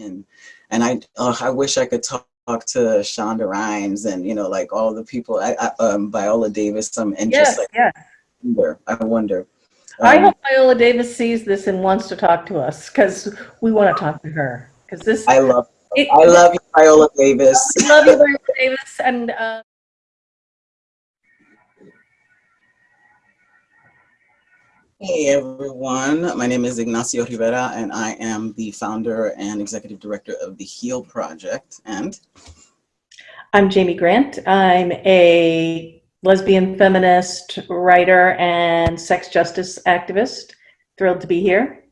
in. And I, uh, I wish I could talk to Shonda Rhimes and you know like all the people I, I um Viola Davis um and yes, just like yes. wonder I wonder I Um, hope Viola Davis sees this and wants to talk to us because we want to talk to her. Because this, I love it- I love you Viola Davis I love you, Viola Davis, and uh, Hey everyone, my name is Ignacio Rivera and I am the founder and executive director of the HEAL Project and I'm Jaime Grant. I'm a lesbian feminist writer and sex justice activist. Thrilled to be here.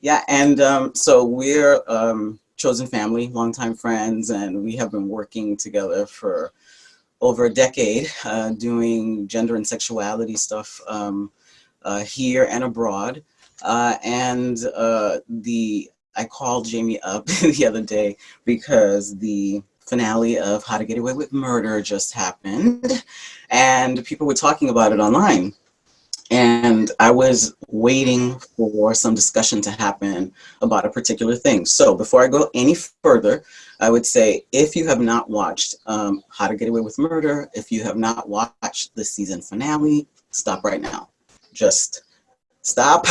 yeah and um, so we're um, chosen family, longtime friends and we have been working together for over a decade uh, doing gender and sexuality stuff um, here and abroad uh, and uh, the I called Jaime up the other day because the finale of How to Get Away with Murder just happened and people were talking about it online. And I was waiting for some discussion to happen about a particular thing. So before I go any further, I would say if you have not watched um, How to Get Away with Murder, if you have not watched the season finale, stop right now. Just stop.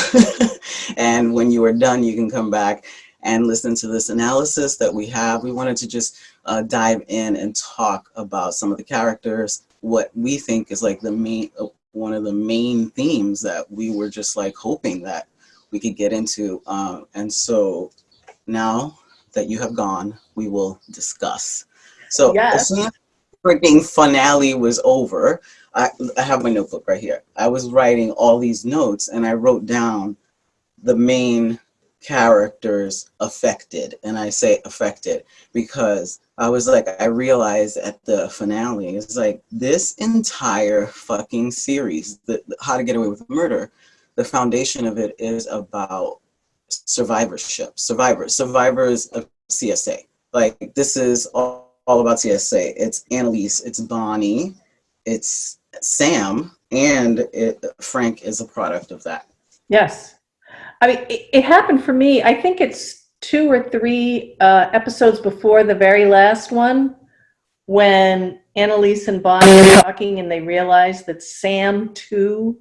and when you are done, you can come back and listen to this analysis that we have. We wanted to just uh, dive in and talk about some of the characters, what we think is like the main, uh, one of the main themes that we were just like hoping that we could get into. Uh, and so now that you have gone, we will discuss. So Yes. as soon as the freaking finale was over, I, I have my notebook right here. I was writing all these notes and I wrote down the main characters affected. And I say affected because I was like, I realized at the finale, it's like this entire fucking series, the, the How to Get Away with Murder, the foundation of it is about survivorship, survivors, survivors of CSA. Like this is all, all about CSA. It's Annalise, it's Bonnie, it's Sam, and it, Frank is a product of that. Yes. I mean, it, it happened for me. I think it's two or three uh, episodes before the very last one when Annalise and Bonnie were talking and they realized that Sam too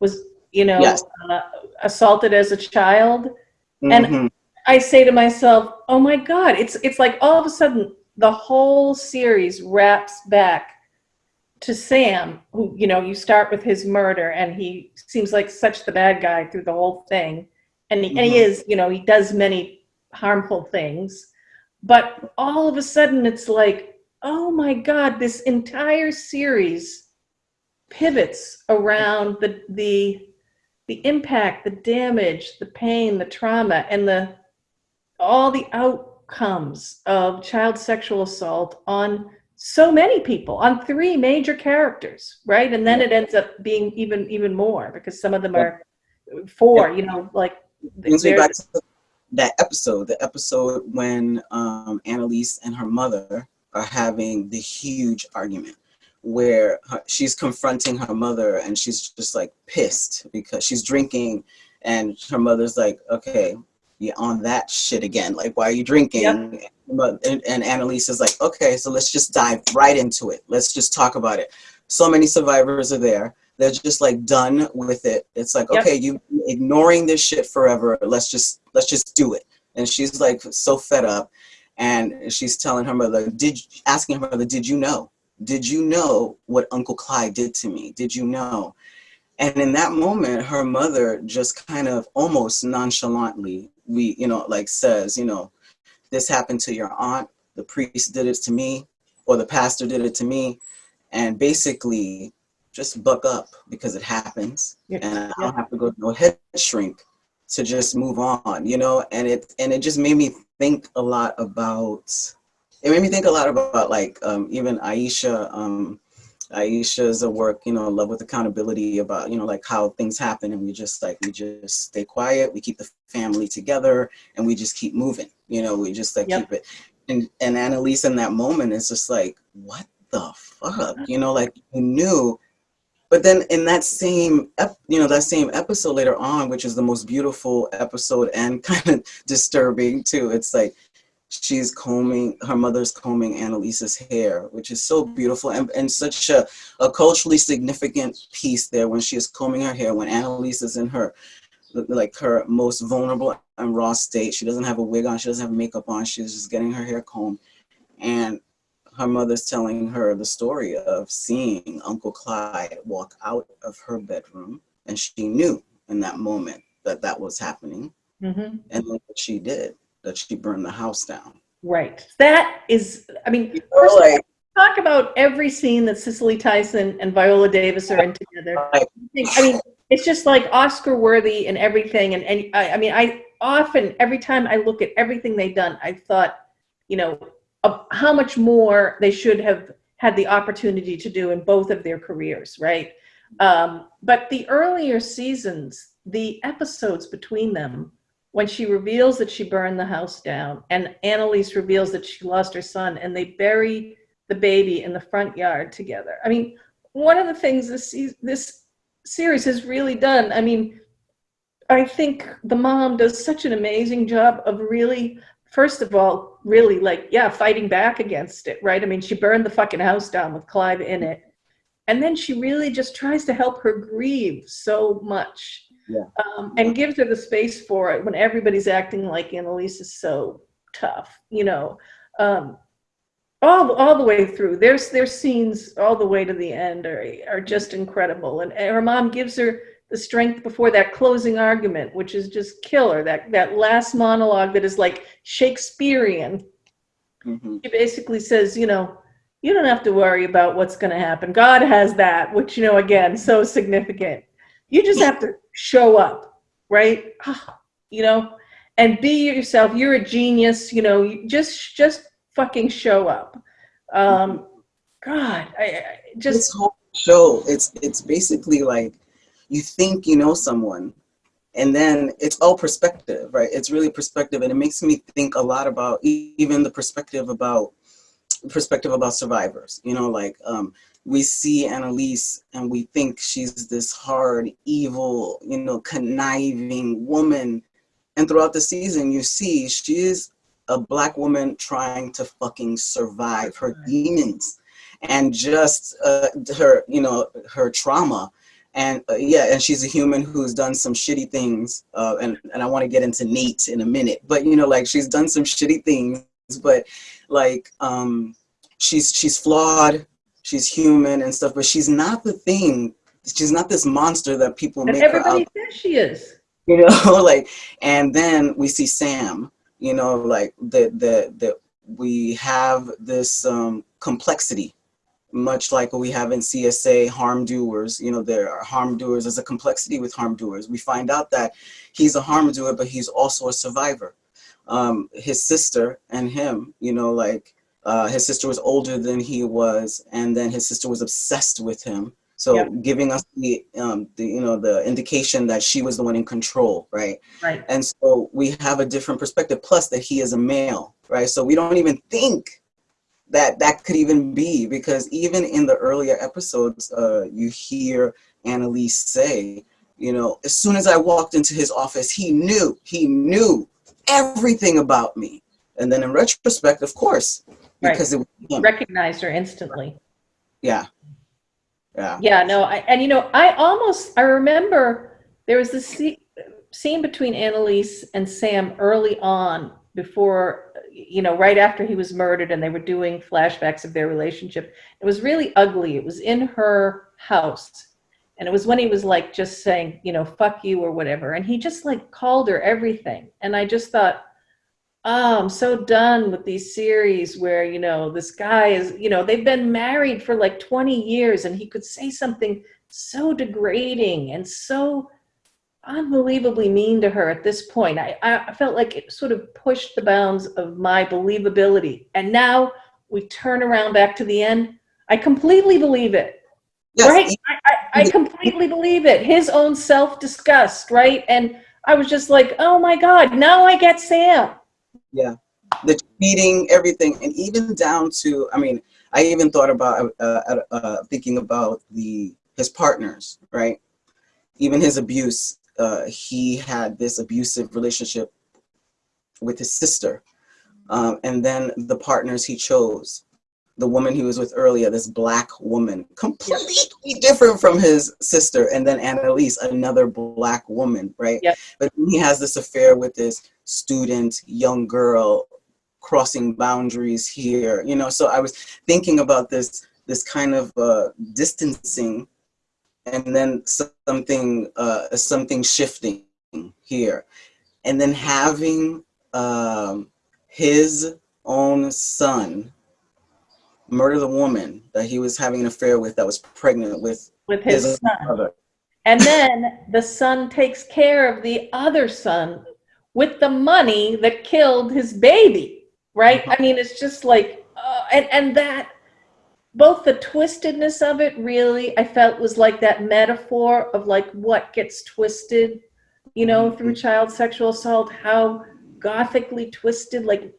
was, you know, Yes. uh, assaulted as a child. And- Mhm. I say to myself, "Oh my God!" It's it's like all of a sudden the whole series wraps back to Sam, who you know you start with his murder, and he seems like such the bad guy through the whole thing, and he, and he Mhm. is, you know, he does many harmful things, but all of a sudden it's like, oh my God, this entire series pivots around the the the impact, the damage, the pain, the trauma, and the all the outcomes of child sexual assault on so many people, on three major characters, right? And then it ends up being even even more because some of them are four, you know, like brings me back to that episode, the episode when um, Annalise and her mother are having the huge argument where her, she's confronting her mother and she's just like pissed because she's drinking and her mother's like, okay, on that shit again. Like, why are you drinking? But, and, and Annalise is like, okay, so let's just dive right into it. Let's just talk about it. So many survivors are there. They're just like done with it. It's like, Yep. okay, you ignoring this shit forever. Let's just let's just do it. And she's like so fed up, and she's telling her mother, did asking her mother, did you know? Did you know what Uncle Clyde did to me? Did you know? And in that moment, her mother just kind of almost nonchalantly, we, you know, like says, you know, this happened to your aunt, the priest did it to me, or the pastor did it to me. And basically, just buck up because it happens. Yeah, And I don't have to go to no head shrink to just move on, you know? And it and it just made me think a lot about it made me think a lot about like um, even Aisha, um, Aisha's a work, you know, love with accountability about, you know, like how things happen and we just like, we just stay quiet, we keep the family together and we just keep moving, you know, we just like Yep. keep it. And, and Annalise in that moment is just like, what the fuck? Uh-huh. You know, like you knew but then in that same, you know, that same episode later on, which is the most beautiful episode and kind of disturbing too. It's like she's combing, her mother's combing Annalise's hair, which is so beautiful and, and such a, a culturally significant piece there when she is combing her hair, when Annalise is in her, like her most vulnerable and raw state. She doesn't have a wig on, she doesn't have makeup on, she's just getting her hair combed. And her mother's telling her the story of seeing Uncle Clyde walk out of her bedroom, and she knew in that moment that that was happening. Mm-hmm. And then what she did, that she burned the house down. Right. That is, I mean, you know, like, talk about every scene that Cicely Tyson and Viola Davis are in together. Like, I mean, it's just like Oscar worthy and everything. And, and I, I mean, I often, every time I look at everything they've done, I thought, you know, of how much more they should have had the opportunity to do in both of their careers, right? Um, but the earlier seasons, the episodes between them, when she reveals that she burned the house down and Annalise reveals that she lost her son and they bury the baby in the front yard together. I mean, one of the things this, this series has really done, I mean, I think the mom does such an amazing job of really first of all, really like, yeah, fighting back against it, right? I mean, she burned the fucking house down with Clyde in it. And then she really just tries to help her grieve so much yeah. um, and gives her the space for it when everybody's acting like Annalise is so tough, you know. Um, all, all the way through. There's, there's scenes all the way to the end are, are just incredible. And her mom gives her the strength before that closing argument, which is just killer. That that last monologue that is like Shakespearean. Mm-hmm. He basically says, you know, you don't have to worry about what's going to happen. God has that, which you know, again, so significant. You just have to show up, right? You know, and be yourself. You're a genius. You know, just just fucking show up. Um, God, I, I just this whole show. It's it's basically like you think you know someone and then it's all perspective right it's really perspective and it makes me think a lot about even the perspective about perspective about survivors you know like um, we see Annalise and we think she's this hard evil you know conniving woman. And throughout the season you see she is a black woman trying to fucking survive her demons and just uh, her you know her trauma. And uh, yeah, and she's a human who's done some shitty things. Uh, and, and I want to get into Nate in a minute, but you know, like she's done some shitty things, but like, um, she's, she's flawed, she's human and stuff, but she's not the thing. She's not this monster that people and make everybody her out. says she is. You know, like, and then we see Sam, you know, like the, the, the, we have this um, complexity much like we have in CSA harm doers, you know, there are harm doers, there's a complexity with harm doers. We find out that he's a harm doer, but he's also a survivor. Um, his sister and him, you know, like uh, his sister was older than he was, and then his sister was obsessed with him. So yep. giving us the, um, the, you know, the indication that she was the one in control, right? Right. And so we have a different perspective, plus that he is a male, right? So we don't even think that that could even be because even in the earlier episodes, uh, you hear Annalise say, you know, as soon as I walked into his office, he knew, he knew everything about me. And then in retrospect, of course, because right. it was recognized her instantly. Yeah. Yeah. Yeah. No. I, and you know, I almost I remember there was this scene between Annalise and Sam early on before you know, right after he was murdered and they were doing flashbacks of their relationship. It was really ugly. It was in her house. And it was when he was like just saying, you know, fuck you or whatever. And he just like called her everything. And I just thought, oh, I'm so done with these series where, you know, this guy is, you know, they've been married for like 20 years and he could say something so degrading and so unbelievably mean to her at this point. I, I felt like it sort of pushed the bounds of my believability. And now we turn around back to the end. I completely believe it. Yes. Right? I, I, I completely believe it. His own self-disgust, right? And I was just like, oh my God, now I get Sam. Yeah. The cheating, everything. And even down to, I mean, I even thought about uh, uh, uh thinking about the his partners, right? Even his abuse, uh, he had this abusive relationship with his sister. Um, and then the partners he chose, the woman he was with earlier, this black woman, completely yep. different from his sister. And then Annalise, another black woman, right? Yep. But he has this affair with this student, young girl, crossing boundaries here, you know? So I was thinking about this, this kind of uh, distancing and then something, uh, something shifting here. And then having um, his own son murder the woman that he was having an affair with that was pregnant with with his, his son. Brother. And then the son takes care of the other son with the money that killed his baby, right? Mm-hmm. I mean, it's just like, uh, and, and that, both the twistedness of it really, I felt was like that metaphor of like what gets twisted, you know, through mm-hmm. child sexual assault, how gothically twisted, like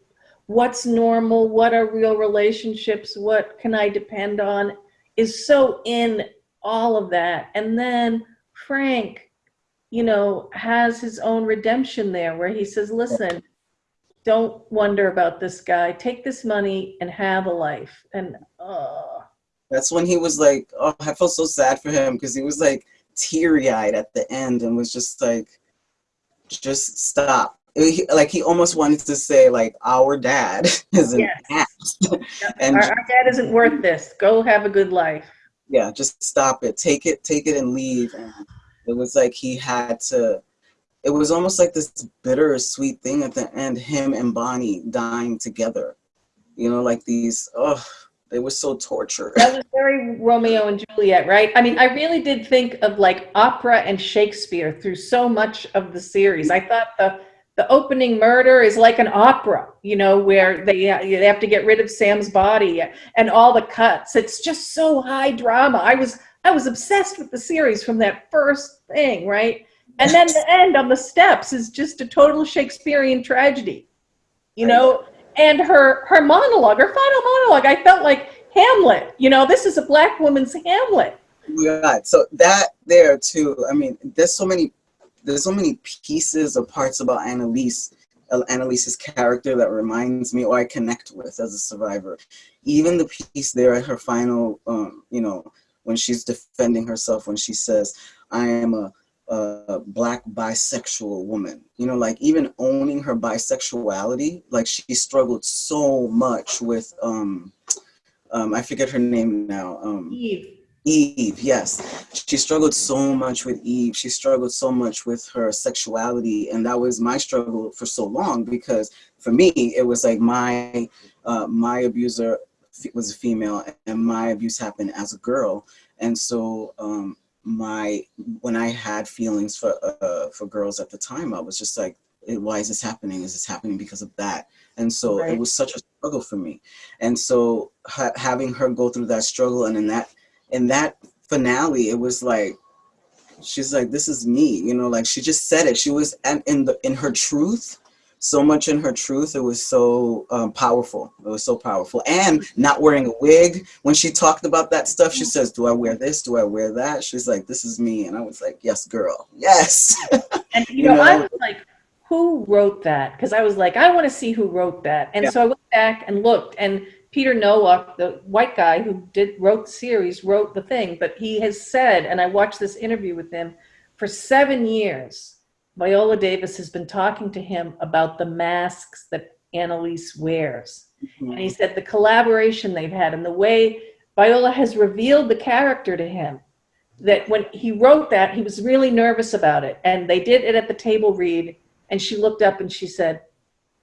what's normal, what are real relationships, what can I depend on, is so in all of that. And then Frank, you know, has his own redemption there where he says, listen, don't wonder about this guy. Take this money and have a life. And oh. That's when he was like, oh, I felt so sad for him because he was like teary eyed at the end and was just like, just stop he, like he almost wanted to say like our dad is an yes. ass. and our, our, dad isn't worth this. Go have a good life. Yeah, just stop it. Take it, take it and leave. And it was like he had to it was almost like this bitter sweet thing at the end, him and Bonnie dying together. You know, like these oh they were so tortured. That was very Romeo and Juliet, right? I mean, I really did think of like opera and Shakespeare through so much of the series. I thought the the opening murder is like an opera, you know, where they, they have to get rid of Sam's body and all the cuts. It's just so high drama. I was, I was obsessed with the series from that first thing, right? And then the end on the steps is just a total Shakespearean tragedy, you know? And her, her monologue, her final monologue, I felt like Hamlet, you know, this is a black woman's Hamlet. Yeah, so that there too, I mean, there's so many there's so many pieces or parts about Annalise, Annalise's character that reminds me or I connect with as a survivor. Even the piece there at her final, um, you know, when she's defending herself, when she says, I am a, a black bisexual woman, you know, like even owning her bisexuality, like she struggled so much with, um, um, I forget her name now. Um, Eve. Eve, yes. She struggled so much with Eve. She struggled so much with her sexuality. And that was my struggle for so long because for me, it was like my, uh, my abuser was a female and my abuse happened as a girl. And so um, my, when I had feelings for, uh, for girls at the time, I was just like, why is this happening? Is this happening because of that? And so right. it was such a struggle for me. And so ha having her go through that struggle and in that in that finale, it was like, she's like, this is me, you know, like she just said it. She was and in the in her truth, so much in her truth. It was so um, powerful. It was so powerful. And not wearing a wig. When she talked about that stuff, she says, do I wear this? Do I wear that? She's like, this is me. And I was like, yes, girl. Yes. And you, you know, know, I was like, who wrote that? Because I was like, I want to see who wrote that. And yeah. so I went back and looked and Peter Nowalk, the white guy who did wrote the series, wrote the thing, but he has said, and I watched this interview with him, for seven years, Viola Davis has been talking to him about the masks that Annalise wears. Mm -hmm. And he said the collaboration they've had and the way Viola has revealed the character to him, that when he wrote that, he was really nervous about it. And they did it at the table read, and she looked up and she said,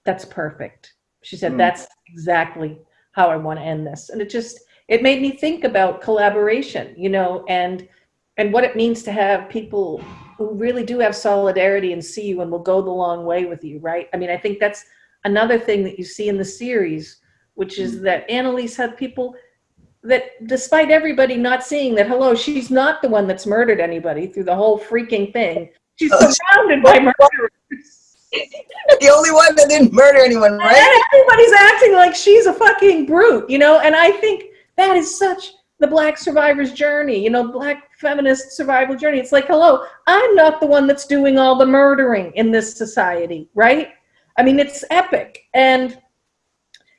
that's perfect. She said, mm. that's exactly how I want to end this. And it just, it made me think about collaboration, you know, and, and what it means to have people who really do have solidarity and see you and will go the long way with you, right? I mean, I think that's another thing that you see in the series, which is mm. that Annalise had people that despite everybody not seeing that, hello, she's not the one that's murdered anybody through the whole freaking thing. She's surrounded by murderers. the only one that didn't murder anyone, right? And everybody's acting like she's a fucking brute, you know? And I think that is such the black survivor's journey, you know, black feminist survival journey. It's like, hello, I'm not the one that's doing all the murdering in this society, right? I mean, it's epic. And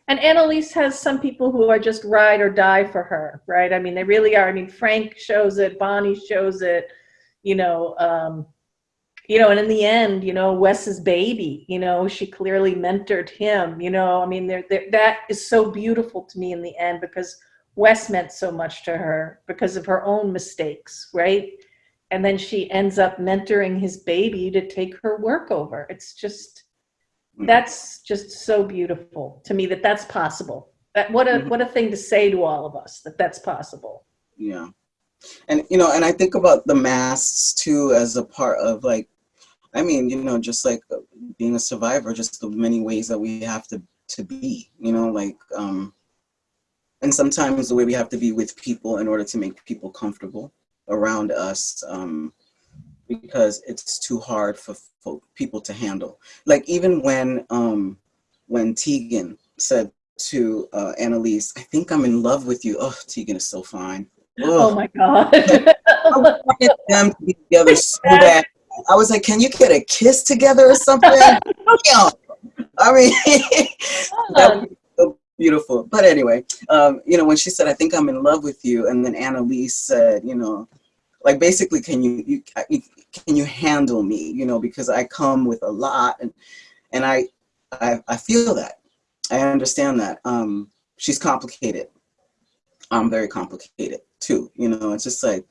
and Annalise has some people who are just ride or die for her, right? I mean, they really are. I mean, Frank shows it, Bonnie shows it, you know, um, you know, and in the end, you know, Wes's baby, you know, she clearly mentored him, you know, I mean, they're, they're, that is so beautiful to me in the end because Wes meant so much to her because of her own mistakes, right? And then she ends up mentoring his baby to take her work over. It's just, mm. that's just so beautiful to me that that's possible. That what a mm-hmm. what a thing to say to all of us that that's possible. Yeah, and you know, and I think about the masks too as a part of like I mean, you know, just like uh, being a survivor, just the many ways that we have to, to be, you know, like, um, and sometimes the way we have to be with people in order to make people comfortable around us, um, because it's too hard for, for people to handle. Like even when, um, when Tegan said to uh, Annalise, I think I'm in love with you. Oh, Tegan is so fine. Ugh. Oh my God. I wanted them to be together so bad. I was like, can you get a kiss together or something? I mean, that would be so beautiful. But anyway, um, you know, when she said, I think I'm in love with you, and then Annalise said, you know, like basically, can you, you can you handle me? You know, because I come with a lot, and and I I, I feel that. I understand that. Um, she's complicated. I'm very complicated too. You know, it's just like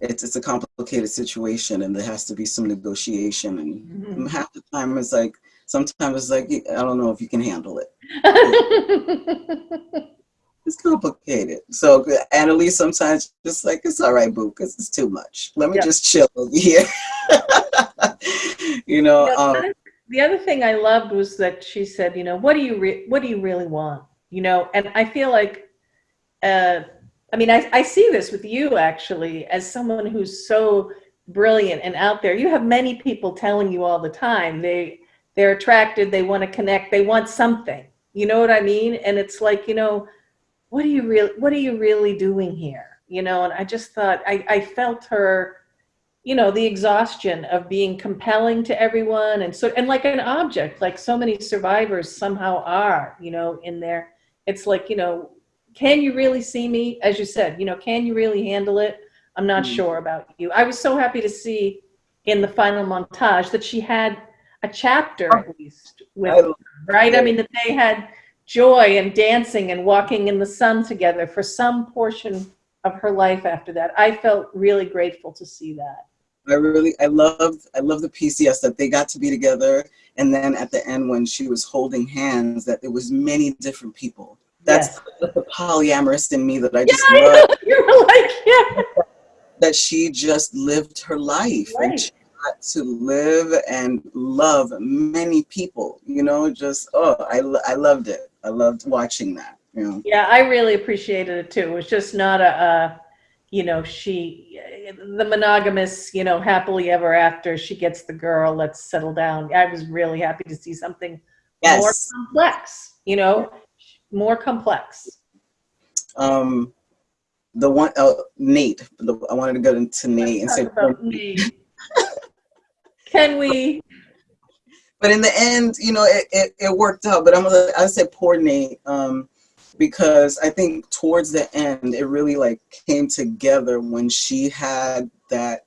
it's it's a complicated situation and there has to be some negotiation and mm -hmm. half the time it's like sometimes it's like I don't know if you can handle it. it's complicated. So Annalise sometimes just like it's all right, boo, because it's too much. Let me just chill over here. you know. The, um, other, the other thing I loved was that she said, you know, what do you what do you really want? You know, and I feel like uh, I mean, I, I see this with you actually as someone who's so brilliant and out there. You have many people telling you all the time they they're attracted, they want to connect, they want something. You know what I mean? And it's like, you know, what are you really what are you really doing here? You know, and I just thought I, I felt her, you know, the exhaustion of being compelling to everyone and so and like an object, like so many survivors somehow are, you know, in there. It's like, you know, can you really see me? As you said, you know, can you really handle it? I'm not mm. sure about you. I was so happy to see in the final montage that she had a chapter at least with right? I mean, that they had joy and dancing and walking in the sun together for some portion of her life after that. I felt really grateful to see that. I really, I loved, I love the PCS that they got to be together. And then at the end, when she was holding hands, that there was many different people that's yes. the polyamorous in me that I just yeah, love. I You're like, yeah. That she just lived her life right. and she got to live and love many people, you know, just, oh, I, I loved it. I loved watching that. You know? Yeah, I really appreciated it too. It was just not a, a you know, she, the monogamous, you know, happily ever after, she gets the girl, let's settle down. I was really happy to see something yes. more complex, you know, more complex? Um, the one, uh, Nate. The, I wanted to go into Nate and say. Nate. Can we? But in the end, you know, it, it, it worked out. But I'm gonna, I said poor Nate, um, because I think towards the end, it really like came together when she had that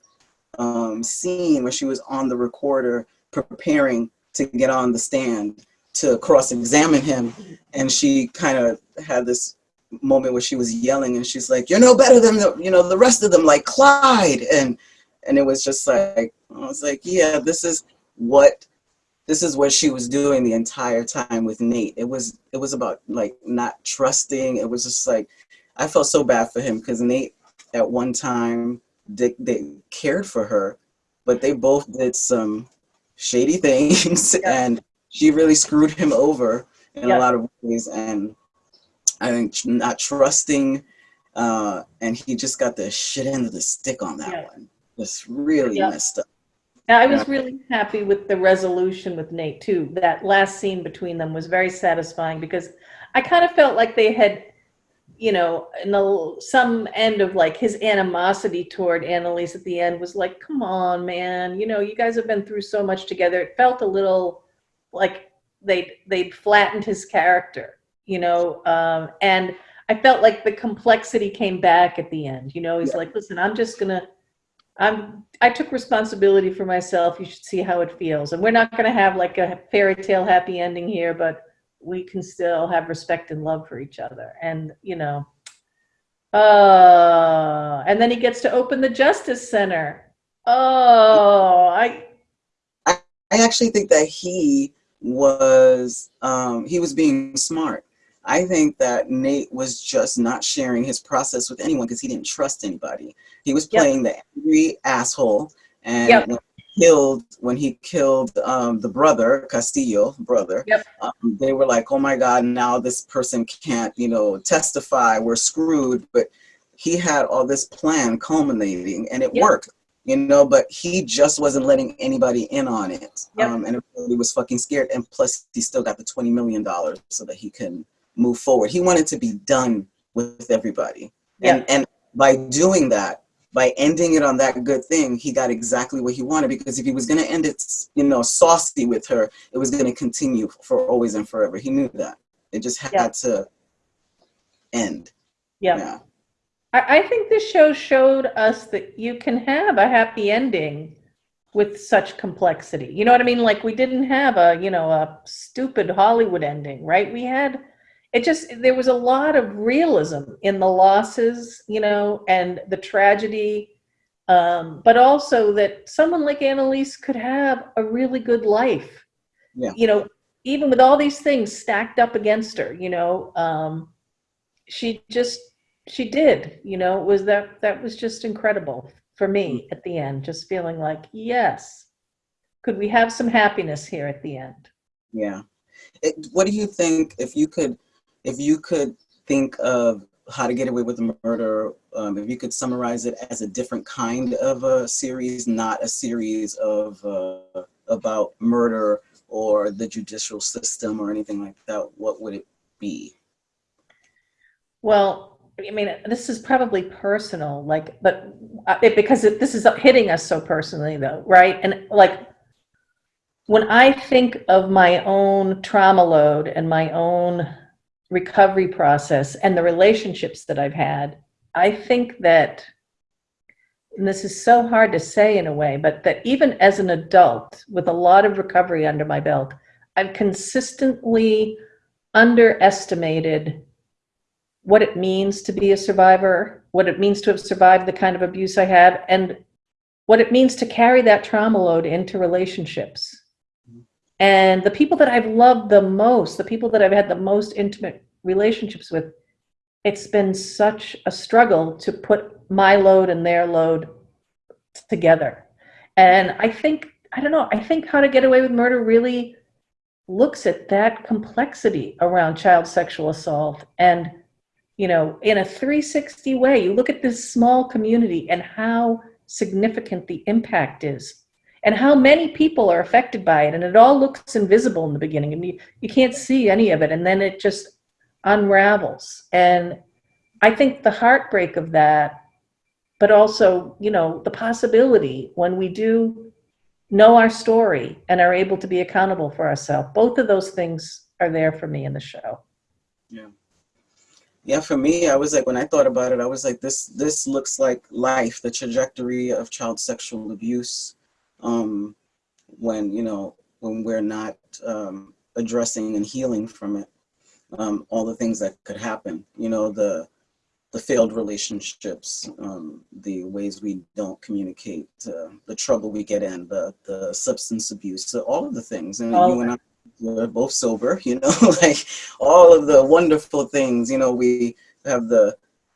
um, scene where she was on the recorder preparing to get on the stand to cross-examine him and she kind of had this moment where she was yelling and she's like you're no better than the you know the rest of them like Clyde! And and it was just like I was like yeah this is what this is what she was doing the entire time with Nate. It was it was about like not trusting. It was just like I felt so bad for him because Nate at one time they, they cared for her but they both did some shady things yeah. and she really screwed him over in yep. a lot of ways and I think not trusting uh, and he just got the shit end of the stick on that yep. one. Just really yep. messed up. I was really happy with the resolution with Nate too. That last scene between them was very satisfying because I kind of felt like they had you know, in the, some end of like his animosity toward Annalise at the end was like, come on, man, you know, you guys have been through so much together. It felt a little like they'd, they'd flattened his character, you know, um, and I felt like the complexity came back at the end. You know, he's Yeah. like, listen, I'm just gonna, I'm, I took responsibility for myself. You should see how it feels. And we're not gonna have like a fairy tale happy ending here, but we can still have respect and love for each other. And, you know, uh, and then he gets to open the Justice Center. Oh, I, I actually think that he was um, he was being smart. I think that Nate was just not sharing his process with anyone because he didn't trust anybody. He was Yep. playing the angry asshole, and Yep. when killed when he killed um, the brother Castillo brother. Yep. Um, they were like, "Oh my God! Now this person can't, you know, testify. We're screwed." But he had all this plan culminating, and it Yep. worked you know, but he just wasn't letting anybody in on it. Yep. Um, and everybody was fucking scared. And plus, he still got the $20 million so that he can move forward. He wanted to be done with everybody. And, and by doing that, by ending it on that good thing, he got exactly what he wanted because if he was going to end it, you know, saucy with her, it was going to continue for always and forever. He knew that. It just had Yeah. to end. yeah. Yeah. I, I think this show showed us that you can have a happy ending with such complexity. You know what I mean? Like we didn't have a, you know, a stupid Hollywood ending, right? We had it just there was a lot of realism in the losses, you know, and the tragedy. Um, but also that someone like Annalise could have a really good life. Yeah. You know, even with all these things stacked up against her, you know, um, she just she did you know it was that that was just incredible for me at the end just feeling like yes could we have some happiness here at the end Yeah. It, what do you think if you could, if you could think of how to get away with a murder, um, if you could summarize it as a different kind of a series, not a series of uh, about murder or the judicial system or anything like that, what would it be? well i mean this is probably personal like but uh, it, because it, this is hitting us so personally though right? And like when i think of my own trauma load and my own recovery process and the relationships that i've had i think that and this is so hard to say in a way, but that even as an adult with a lot of recovery under my belt, I've consistently underestimated what it means to be a survivor, what it means to have survived the kind of abuse I have, and what it means to carry that trauma load into relationships. And the people that I've loved the most, the people that I've had the most intimate relationships with, it's been such a struggle to put my load and their load together. And I think, I don't know, I think How to Get Away with Murder really looks at that complexity around child sexual assault and, you know, in a 360 way. You look at this small community and how significant the impact is and how many people are affected by it. And it all looks invisible in the beginning and you, you can't see any of it. And then it just unravels. And I think the heartbreak of that but also, you know, the possibility when we do know our story and are able to be accountable for ourselves. Both of those things are there for me in the show. Yeah. Yeah, for me, I was like, when I thought about it, I was like, this this looks like life, the trajectory of child sexual abuse. Um, when you know, when we're not um, addressing and healing from it, um, all the things that could happen. You know, the the failed relationships, um, the ways we don't communicate, uh, the trouble we get in, the the substance abuse, so all of the things. And All you and I we're both sober, you know, like all of the wonderful things. You know, we have the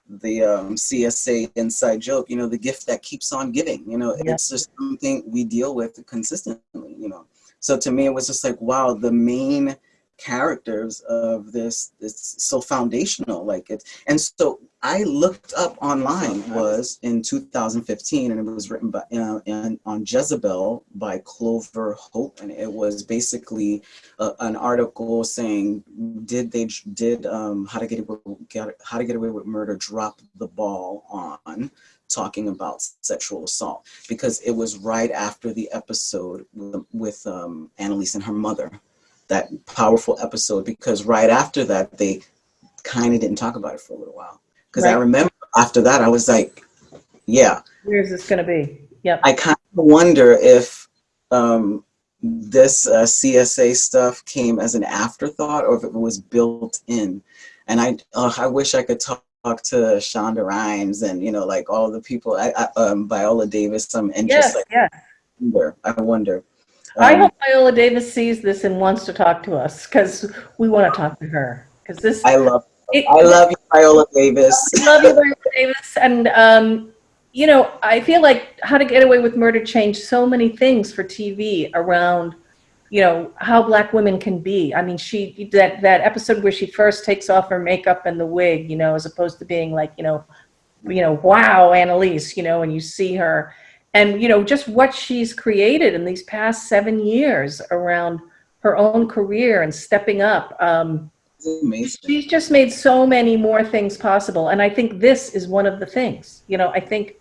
the um, CSA inside joke. You know, the gift that keeps on giving. You know, Yeah. it's just something we deal with consistently. You know, so to me, it was just like, wow, the main characters of this it's so foundational like it and so i looked up online was in 2015 and it was written by uh, in, on jezebel by clover hope and it was basically uh, an article saying did they did um, how to get away get, how to get away with murder drop the ball on talking about sexual assault because it was right after the episode with, with um, Annalise and her mother that powerful episode because right after that they kind of didn't talk about it for a little while because right. I remember after that I was like, yeah, where's this going to be? Yep. I kind of wonder if um, this uh, CSA stuff came as an afterthought or if it was built in. And I, uh, I wish I could talk talk to Shonda Rhimes and you know like all the people I, I um Viola Davis and yes, just like yes. I wonder, I wonder I hope Viola Davis sees this and wants to talk to us because we want to talk to her. Because this, I love, it, I love you, Viola Davis. I love you, Viola Davis, and um, you know, I feel like How to Get Away with Murder changed so many things for TV around, you know, how black women can be. I mean, she that that episode where she first takes off her makeup and the wig, you know, as opposed to being like, you know, you know, wow, Annalise, you know, and you see her and you know just what she's created in these past seven years around her own career and stepping up um, she's just made so many more things possible. And i think this is one of the things you know i think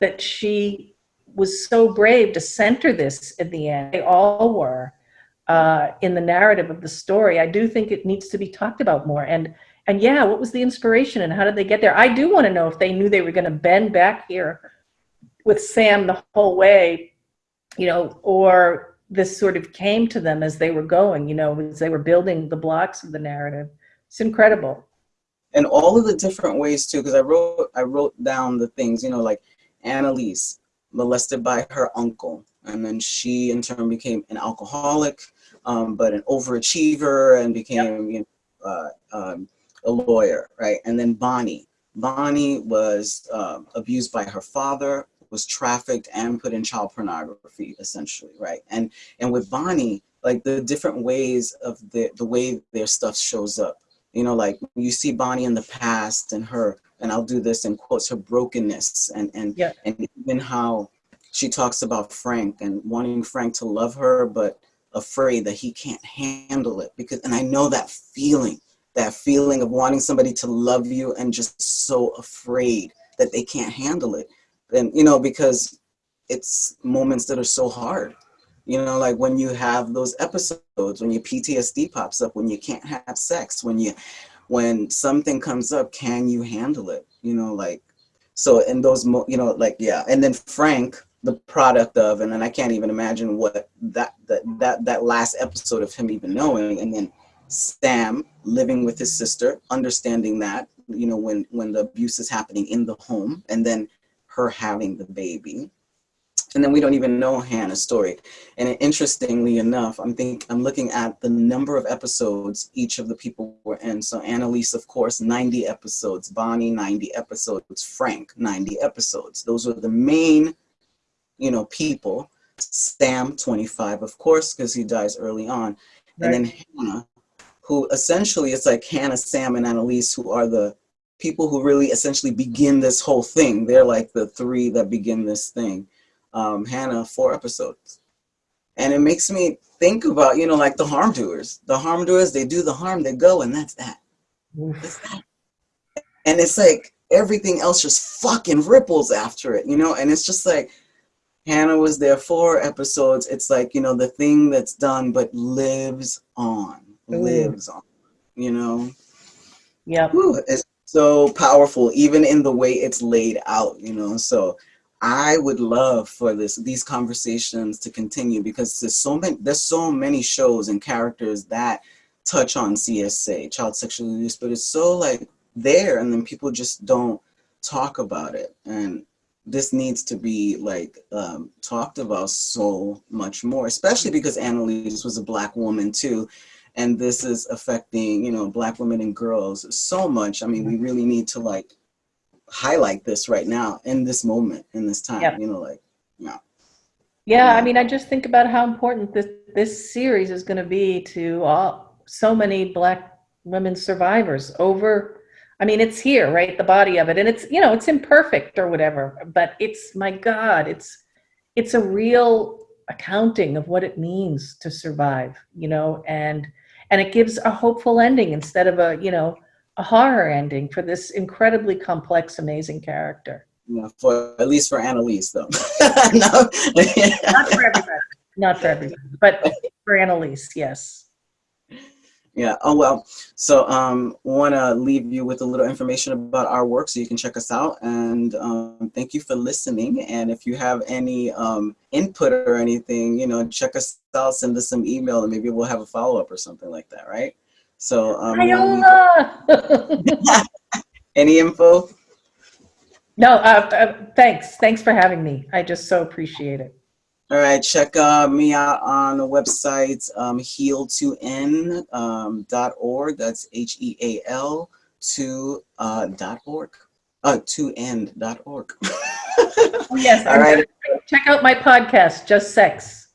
that she was so brave to center this in the end. They all were uh, in the narrative of the story. I do think it needs to be talked about more. And and yeah what was the inspiration and how did they get there? I do want to know if they knew they were going to bend back here with Sam the whole way, you know, or this sort of came to them as they were going, you know, as they were building the blocks of the narrative. It's incredible. And all of the different ways too, because I wrote I wrote down the things, you know, like Annalise molested by her uncle, and then she in turn became an alcoholic, um, but an overachiever, and became you know, uh, um, a lawyer, right? And then Bonnie. Bonnie was uh, abused by her father, was trafficked and put in child pornography, essentially, right? And and with Bonnie, like the different ways of the the way their stuff shows up. You know, like you see Bonnie in the past and her, and I'll do this in quotes, her brokenness and and yeah. and even how she talks about Frank and wanting Frank to love her, but afraid that he can't handle it because and I know that feeling that feeling of wanting somebody to love you and just so afraid that they can't handle it and you know because it's moments that are so hard. You know like when you have those episodes when your ptsd pops up when you can't have sex when you when something comes up can you handle it? You know like so in those mo you know like yeah. And then frank the product of and then i can't even imagine what that that that, that last episode of him even knowing. And then sam living with his sister understanding that you know when when the abuse is happening in the home. And then her having the baby. And then we don't even know Hannah's story. And interestingly enough, I'm think I'm looking at the number of episodes each of the people were in. So Annalise, of course, 90 episodes, Bonnie, 90 episodes, Frank, 90 episodes. Those were the main, you know, people. Sam, 25, of course, because he dies early on. Right. And then Hannah, who essentially it's like Hannah, Sam, and Annalise, who are the people who really essentially begin this whole thing. They're like the three that begin this thing. Um, Hannah, four episodes. And it makes me think about, you know, like the harm doers. The harm doers, they do the harm, they go, and that's that. That. And it's like everything else just fucking ripples after it, you know? And it's just like, Hannah was there four episodes. It's like, you know, the thing that's done but lives on, Ooh. lives on, you know? Yeah. It's so powerful, even in the way it's laid out, you know. So I would love for this these conversations to continue because there's so many there's so many shows and characters that touch on CSA, child sexual abuse, but it's so like there and then people just don't talk about it. And this needs to be like um, talked about so much more, especially because Annalise was a black woman too and this is affecting you know black women and girls so much i mean we mm-hmm. really need to like highlight this right now in this moment in this time yep. you know like yeah yeah i mean i just think about how important this this series is going to be to all so many black women survivors over I mean, it's here, right? The body of it. And it's, you know, it's imperfect or whatever, but it's, my God, it's, it's a real accounting of what it means to survive, you know, and, and it gives a hopeful ending instead of a, you know, a horror ending for this incredibly complex, amazing character. Yeah, for at least for Annalise though. no. Not for everybody. Not for everybody, but for Annalise, yes. Yeah. Oh well. So um, want to leave you with a little information about our work, so you can check us out. And um, thank you for listening. And if you have any um, input or anything, you know, check us out. Send us some email, and maybe we'll have a follow up or something like that. Right. So. Um, any info? No. Uh, uh, thanks. Thanks for having me. I just so appreciate it. All right, check uh, me out on the website um, heal2n.org. Um, That's H E A L 2 uh, dot org. Uh, 2n.org. oh, yes. All right. Check out my podcast, Just Sex.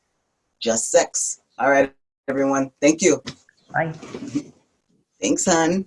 Just Sex. All right, everyone. Thank you. Bye. Thanks, hon.